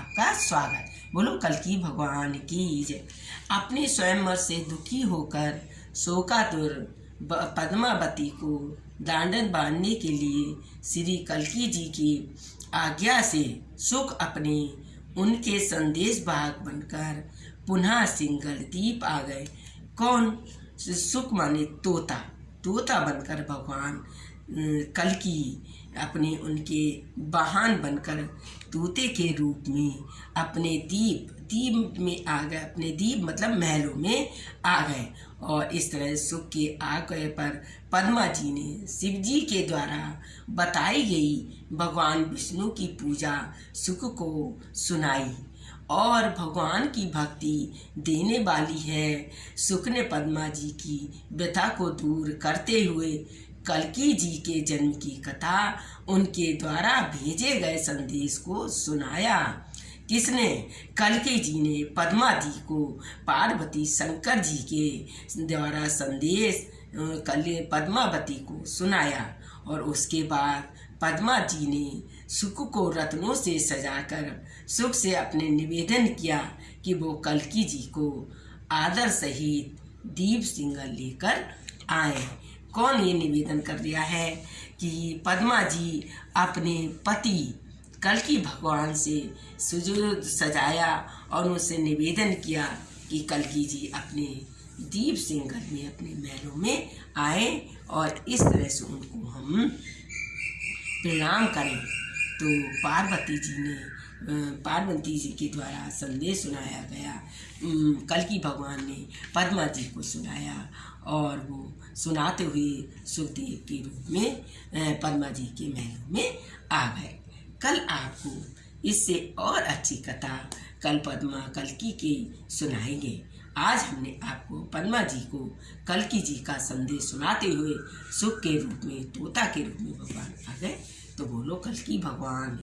आपका स्वागत। बोलो, कल की भगवान की जय। अपने स्वयंवर से दुखी होकर शोकातुर पद्मावती को दांडन बांधने के लिए श्री कलकी जी की आज्ञा से सुख अपने उनके संदेश भाग बनकर पुनः सिंगल दीप आ गए। कौन? सुख माने तोता। तोता बनकर भगवान कल की अपने उनके वाहन बनकर तोते के रूप में अपने दीप दीप में आ गए, अपने दीप मतलब महलों में आ गए। और इस तरह सुख के आ गए पर पद्मा जी ने शिव जी के द्वारा बताई गई भगवान विष्णु की पूजा सुख को सुनाई। और भगवान की भक्ति देने वाली है। सुख ने पद्मा जी की व्यथा को दूर करते हुए कलकी जी के जन्म की कथा उनके द्वारा भेजे गए संदेश को सुनाया। किसने? कलकी जी ने पद्मा जी को पार्वती शंकर जी के द्वारा संदेश कल पद्मावती को सुनाया और उसके बाद पद्मा जी ने सुख को रत्नों से सजाकर सुख से अपने निवेदन किया कि वो कलकी जी को आदर सहित दीप सिंगल लेकर आए। कौन ये निवेदन कर दिया है कि पद्मा जी अपने पति कलकी भगवान से सुजुद सजाया और उनसे निवेदन किया कि कलकी जी अपने दीप सिंगल में, अपने महलों में आए और इस तरह से उनको हम प्रणाम करें। तो पार्वती जी ने पार्वती जी के द्वारा संदेश सुनाया गया। कल की भगवान ने पद्मा जी को सुनाया और वो सुनाते हुए सुखदेव के रूप में पद्मा जी के महलों में आ गए। कल आपको इससे और अच्छी कथा कल पद्मा कलकी के सुनाएँगे। आज हमने आपको पद्मा जी को कलकी जी का संदेश सुनाते हुए सुख के रूप में, तोता के रूप में भगवान आ गए। तो बोलो, कल की भगवान।